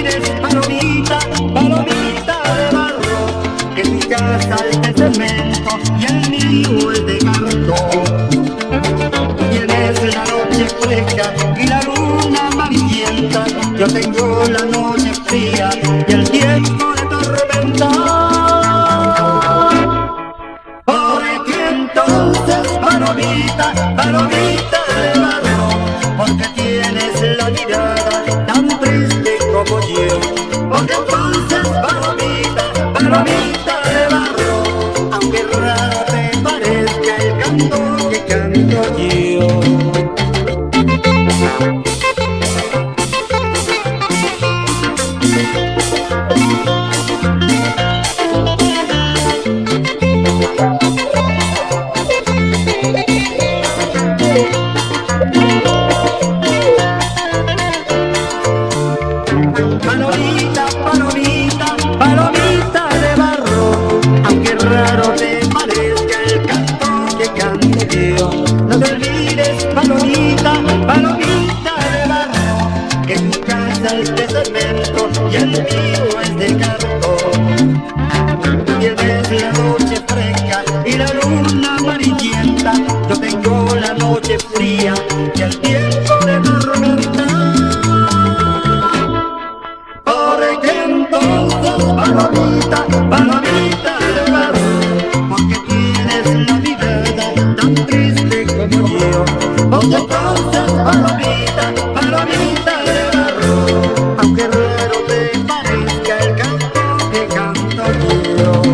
olvides, palomita, palomita de barro Que mi casa es de cemento y el mío es de cartón Tienes la noche fresca y la luna amarillenta Yo tengo la noche fría y el tiempo de tormenta. Palomita, palomita de barro, canto que canto yo. Palomita, palomita de barro Que mi casa es de cemento y el mío es de cartón. Tienes la noche fresca y la luna amarillenta Yo tengo la noche fría y el tiempo de tormenta. Palomita, palomita donde causan palomita, palomita de barro, aunque raro te parezca el canto que canta el.